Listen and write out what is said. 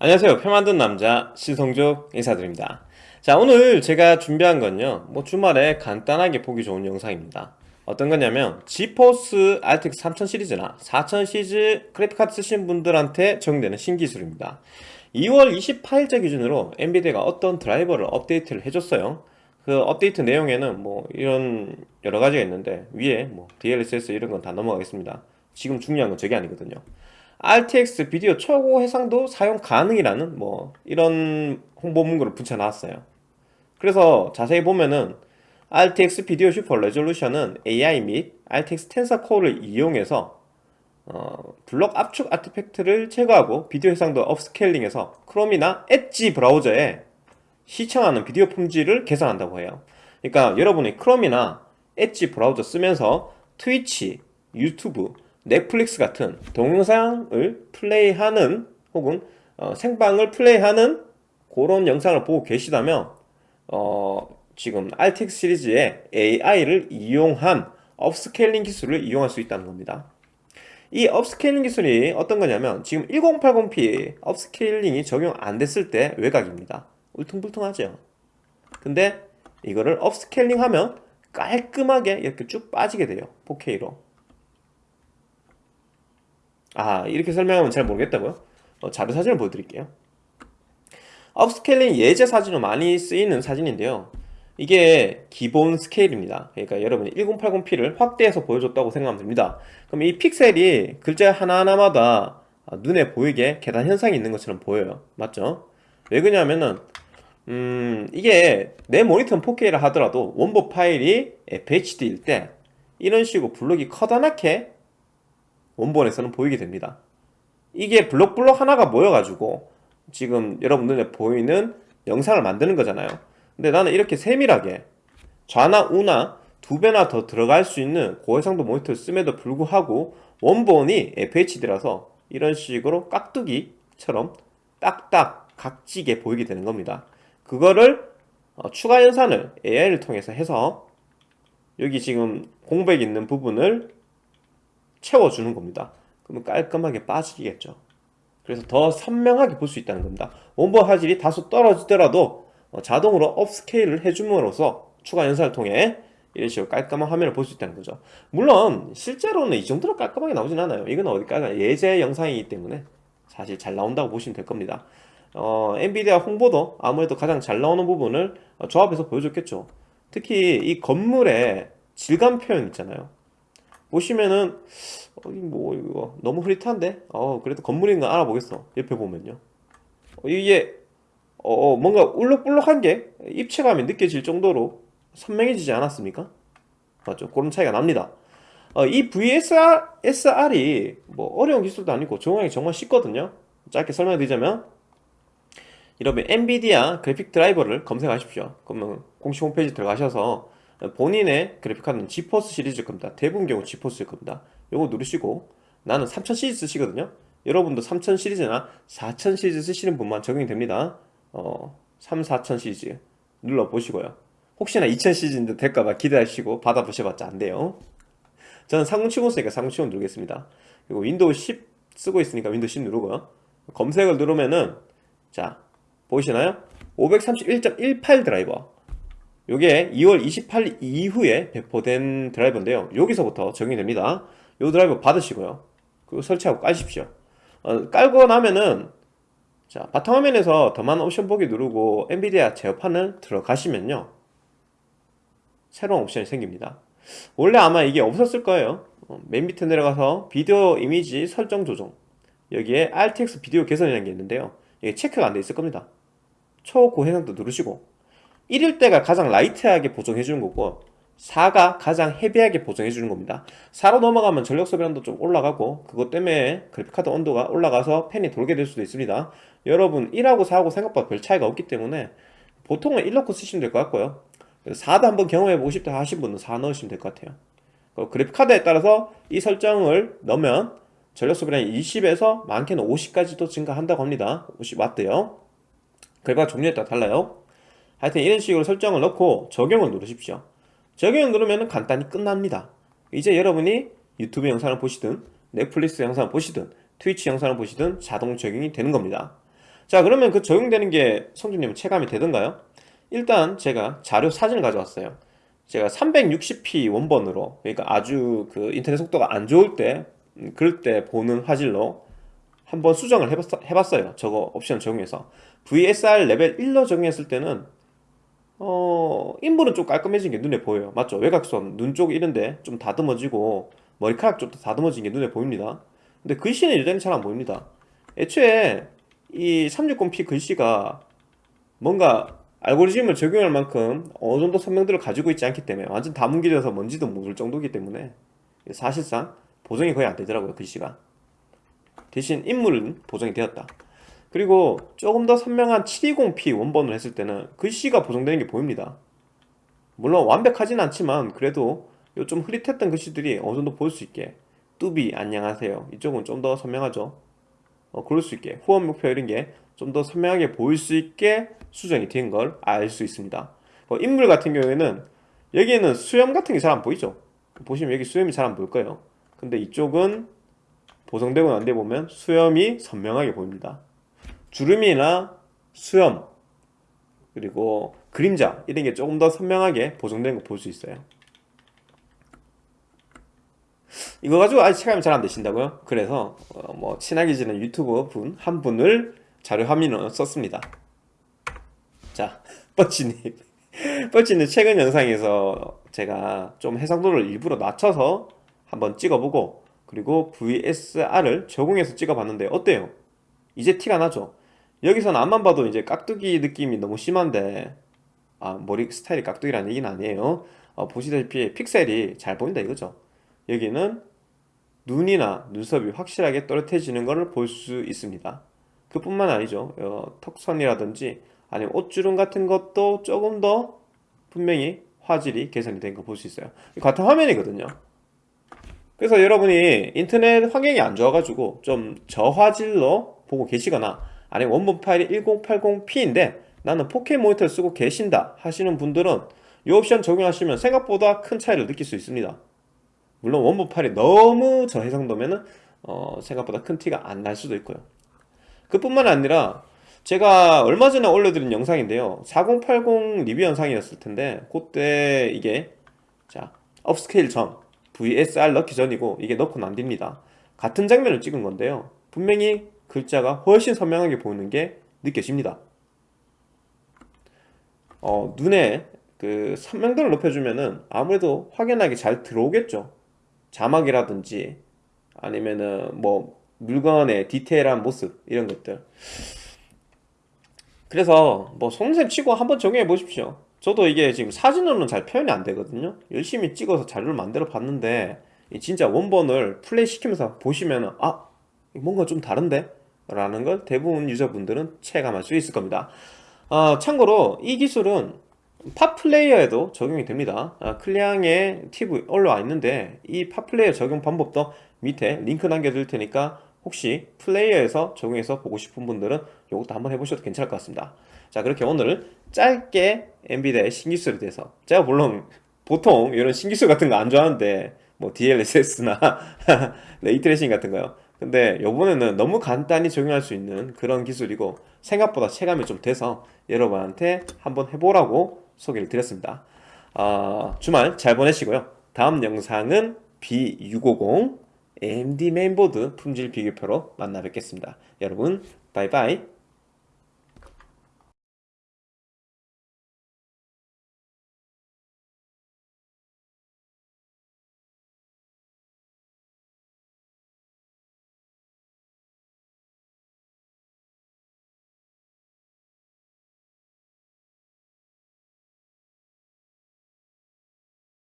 안녕하세요. 표 만든 남자 신성조 인사드립니다. 자 오늘 제가 준비한 건요. 뭐 주말에 간단하게 보기 좋은 영상입니다. 어떤 거냐면 지포스 RTX 3000 시리즈나 4000 시리즈 그래픽카드 쓰신 분들한테 적용되는 신기술입니다. 2월 28일자 기준으로 엔비디아가 어떤 드라이버를 업데이트를 해줬어요. 그 업데이트 내용에는 뭐 이런 여러 가지가 있는데 위에 뭐 DLSS 이런 건 다 넘어가겠습니다. 지금 중요한 건 저게 아니거든요 RTX 비디오 초고 해상도 사용 가능이라는 뭐 이런 홍보 문구를 붙여놨어요. 그래서 자세히 보면은 RTX 비디오 Super Resolution은 AI 및 RTX Tensor Core를 이용해서 어, 블록 압축 artifact를 제거하고 비디오 해상도 upscaling해서 크롬이나 엣지 브라우저에 시청하는 비디오 품질을 개선한다고 해요. 그러니까 여러분이 크롬이나 엣지 브라우저 쓰면서 트위치, 유튜브, 넷플릭스 같은 동영상을 플레이하는 혹은 어, 생방을 플레이하는 그런 영상을 보고 계시다면 어, 지금 RTX 시리즈의 AI를 이용한 upscaling 기술을 이용할 수 있다는 겁니다. 이 upscaling 기술이 어떤 거냐면 지금 1080p upscaling이 적용 안 됐을 때 외곽입니다. 울퉁불퉁하죠. 근데 이거를 upscaling 하면 깔끔하게 이렇게 쭉 빠지게 돼요. 4K로 아 이렇게 설명하면 잘 모르겠다고요? 어, 자료 사진을 보여드릴게요. upscaling 예제 사진으로 많이 쓰이는 사진인데요. 이게 기본 스케일입니다. 그러니까 여러분이 1080p를 확대해서 보여줬다고 생각하면 됩니다. 그럼 이 픽셀이 글자 하나하나마다 눈에 보이게 계단 현상이 있는 것처럼 보여요. 맞죠? 왜 그러냐면은 음 이게 내 모니터는 4K라 하더라도 원본 파일이 FHD일 때 이런 식으로 블록이 커다랗게 원본에서는 보이게 됩니다. 이게 블록블록 하나가 모여가지고 지금 여러분 눈에 보이는 영상을 만드는 거잖아요. 근데 나는 이렇게 세밀하게 좌나 우나 두 배나 더 들어갈 수 있는 고해상도 모니터를 씀에도 불구하고 원본이 FHD라서 이런 식으로 깍두기처럼 딱딱 각지게 보이게 되는 겁니다. 그거를 어, 추가 연산을 AI를 통해서 해서 여기 지금 공백 있는 부분을 채워주는 겁니다. 그러면 깔끔하게 빠지겠죠. 그래서 더 선명하게 볼 수 있다는 겁니다. 원본 화질이 다소 떨어지더라도 어, 자동으로 업스케일을 해줌으로써 추가 연산을 통해 이런 식으로 깔끔한 화면을 볼 수 있다는 거죠. 물론 실제로는 이 정도로 깔끔하게 나오진 않아요. 이건 어디까지 예제 영상이기 때문에 사실 잘 나온다고 보시면 될 겁니다. 어, 엔비디아 홍보도 아무래도 가장 잘 나오는 부분을 어, 조합해서 보여줬겠죠. 특히 이 건물의 질감 표현 있잖아요 보시면은 어, 뭐 이거 너무 흐릿한데? 어 그래도 건물인 거 알아보겠어 옆에 보면요. 어, 이게 어 뭔가 울럭불럭한 게 입체감이 느껴질 정도로 선명해지지 않았습니까? 맞죠? 그런 차이가 납니다. 어, 이 VSR이 뭐 어려운 기술도 아니고 적용하기 정말 쉽거든요. 짧게 설명드리자면 여러분 엔비디아 그래픽 드라이버를 검색하십시오. 그러면 공식 홈페이지 들어가셔서 본인의 그래픽카드는 지포스 시리즈일 겁니다. 대부분 경우 지포스일 겁니다. 요거 누르시고 나는 3000 시리즈 쓰시거든요. 여러분도 3000 시리즈나 4000 시리즈 쓰시는 분만 적용이 됩니다. 어, 3, 4000 시리즈 눌러보시고요. 혹시나 2000 시리즈인데 될까봐 기대하시고 받아보셔봤자 안돼요. 저는 삼공칠공 쓰니까 삼공칠공 누르겠습니다. 그리고 윈도우 10 쓰고 있으니까 윈도우 10 누르고요. 검색을 누르면은 자 보이시나요? 531.18 드라이버 이게 2월 28일 이후에 배포된 드라이버인데요. 여기서부터 적용이 됩니다. 이 드라이버 받으시고요. 그리고 설치하고 깔십시오. 어, 깔고 나면은 자 바탕화면에서 더 많은 옵션 보기 누르고 엔비디아 제어판을 들어가시면요. 새로운 옵션이 생깁니다. 원래 아마 이게 없었을 거예요. 어, 맨 밑에 내려가서 비디오 이미지 설정 조정. 여기에 RTX 비디오 개선이라는 게 있는데요. 이게 체크가 안 돼 있을 겁니다. 초고해상도 누르시고 1일 때가 가장 라이트하게 보정해 주는 거고 4가 가장 헤비하게 보정해 주는 겁니다. 4로 넘어가면 전력 소비량도 좀 올라가고 그것 때문에 그래픽카드 온도가 올라가서 팬이 돌게 될 수도 있습니다. 여러분 1하고 4하고 생각보다 별 차이가 없기 때문에 보통은 1 넣고 쓰시면 될 것 같고요. 4도 한번 경험해 보고 싶다 하신 분은 4 넣으시면 될 것 같아요. 그래픽카드에 따라서 이 설정을 넣으면 전력 소비량이 20에서 많게는 50까지도 증가한다고 합니다. 50W요. 결과 종류에 따라 달라요 하여튼 이런 식으로 설정을 넣고 적용을 누르십시오. 적용을 누르면 간단히 끝납니다. 이제 여러분이 유튜브 영상을 보시든 넷플릭스 영상을 보시든 트위치 영상을 보시든 자동 적용이 되는 겁니다. 자 그러면 그 적용되는 게 성준님 체감이 되던가요? 일단 제가 자료 사진을 가져왔어요. 제가 360p 원본으로 그러니까 아주 그 인터넷 속도가 안 좋을 때 음, 그럴 때 보는 화질로 한번 수정을 해봤, 어요. 저거 옵션 적용해서. VSR 레벨 1로 적용했을 때는 어 인물은 좀 깔끔해진 게 눈에 보여요. 맞죠? 외곽선, 눈 쪽 이런데 좀 다듬어지고 머리카락 쪽도 다듬어진 게 눈에 보입니다. 근데 글씨는 여전히 잘 안 보입니다. 애초에 이 360p 글씨가 뭔가 알고리즘을 적용할 만큼 어느 정도 설명들을 가지고 있지 않기 때문에 완전 다 뭉개져서 뭔지도 모를 정도이기 때문에 사실상 보정이 거의 안 되더라고요 글씨가. 대신 인물은 보정이 되었다 그리고 조금 더 선명한 720p 원본을 했을 때는 글씨가 보정되는 게 보입니다. 물론 완벽하진 않지만 그래도 좀 흐릿했던 글씨들이 어느 정도 보일 수 있게 뚜비 안녕하세요. 이쪽은 좀 더 선명하죠? 어, 그럴 수 있게 후원 목표 이런 게 좀 더 선명하게 보일 수 있게 수정이 된 걸 알 수 있습니다. 어, 인물 같은 경우에는 여기에는 수염 같은 게 잘 안 보이죠? 보시면 여기 수염이 잘 안 보일 거예요. 근데 이쪽은 보정되고 난 뒤에 보면 수염이 선명하게 보입니다 주름이나 수염 그리고 그림자 이런 게 조금 더 선명하게 보정된 거볼 수 있어요 이거 가지고 아직 체감이 잘 안 되신다고요? 그래서 어 뭐 친하게 지낸 유튜버 분 한 분을 자료 화면으로 썼습니다 자 뻗치님 뻗치님 최근 영상에서 제가 좀 해상도를 일부러 낮춰서 한번 찍어보고 그리고 VSR을 적용해서 찍어봤는데 어때요? 이제 티가 나죠? 여기서는 앞만 봐도 이제 깍두기 느낌이 너무 심한데 아 머리 스타일이 깍두기라는 얘기는 아니에요. 어, 보시다시피 픽셀이 잘 보인다 이거죠. 여기는 눈이나 눈썹이 확실하게 또렷해지는 것을 볼 수 있습니다. 그뿐만 아니죠. 어, 턱선이라든지 아니면 옷주름 같은 것도 조금 더 분명히 화질이 개선이 된 거 볼 수 있어요. 같은 화면이거든요. 그래서 여러분이 인터넷 환경이 안 좋아가지고 좀 저화질로 보고 계시거나 아니면 원본 파일이 1080p인데 나는 4K 모니터를 쓰고 계신다 하시는 분들은 이 옵션 적용하시면 생각보다 큰 차이를 느낄 수 있습니다. 물론 원본 파일이 너무 저해상도면 어, 생각보다 큰 티가 안 날 수도 있고요. 그뿐만 아니라 제가 얼마 전에 올려드린 영상인데요. 4080 리뷰 영상이었을 텐데 그때 이게 자 업스케일 전 VSR 넣기 전이고 이게 넣고 난 뒤입니다. 같은 장면을 찍은 건데요. 분명히 글자가 훨씬 선명하게 보이는 게 느껴집니다. 어, 눈에 그 선명도를 높여주면은 아무래도 확연하게 잘 들어오겠죠. 자막이라든지 아니면은 뭐 물건의 디테일한 모습 이런 것들. 그래서 뭐 속셈 치고 한번 적용해 보십시오. 저도 이게 지금 사진으로는 잘 표현이 안 되거든요. 열심히 찍어서 자료를 만들어 봤는데 진짜 원본을 플레이 시키면서 보시면 아 뭔가 좀 다른데? 라는 걸 대부분 유저분들은 체감할 수 있을 겁니다. 어, 참고로 이 기술은 팟플레이어에도 적용이 됩니다. 아, 클리앙에 팁이 올라와 있는데 이 팟플레이어 적용 방법도 밑에 링크 남겨드릴 테니까 혹시 플레이어에서 적용해서 보고 싶은 분들은 이것도 한번 해보셔도 괜찮을 것 같습니다. 자 그렇게 오늘 짧게 엔비디아의 신기술에 대해서 제가 물론 보통 이런 신기술 같은 거 안 좋아하는데 뭐 DLSS나 ray tracing 같은 거요 근데 요번에는 너무 간단히 적용할 수 있는 그런 기술이고 생각보다 체감이 좀 돼서 여러분한테 한번 해보라고 소개를 드렸습니다. 어, 주말 잘 보내시고요. 다음 영상은 B650 AMD 메인보드 품질 비교표로 만나 뵙겠습니다. 여러분 바이바이